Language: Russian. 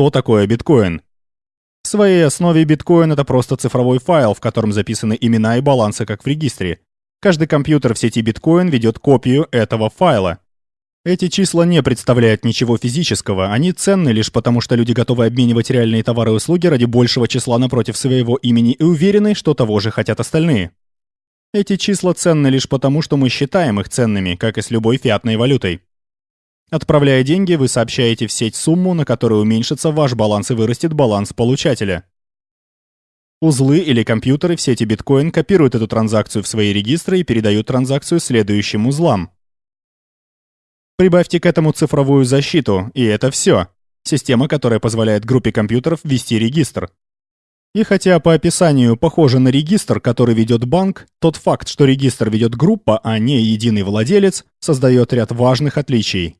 что такое биткоин. В своей основе биткоин — это просто цифровой файл, в котором записаны имена и балансы, как в регистре. Каждый компьютер в сети биткоин ведет копию этого файла. Эти числа не представляют ничего физического, они ценны лишь потому, что люди готовы обменивать реальные товары и услуги ради большего числа напротив своего имени и уверены, что того же хотят остальные. Эти числа ценны лишь потому, что мы считаем их ценными, как и с любой фиатной валютой. Отправляя деньги, вы сообщаете в сеть сумму, на которую уменьшится ваш баланс и вырастет баланс получателя. Узлы или компьютеры в сети биткоин копируют эту транзакцию в свои регистры и передают транзакцию следующим узлам. Прибавьте к этому цифровую защиту, и это все. Система, которая позволяет группе компьютеров ввести регистр. И хотя по описанию похоже на регистр, который ведет банк, тот факт, что регистр ведет группа, а не единый владелец, создает ряд важных отличий.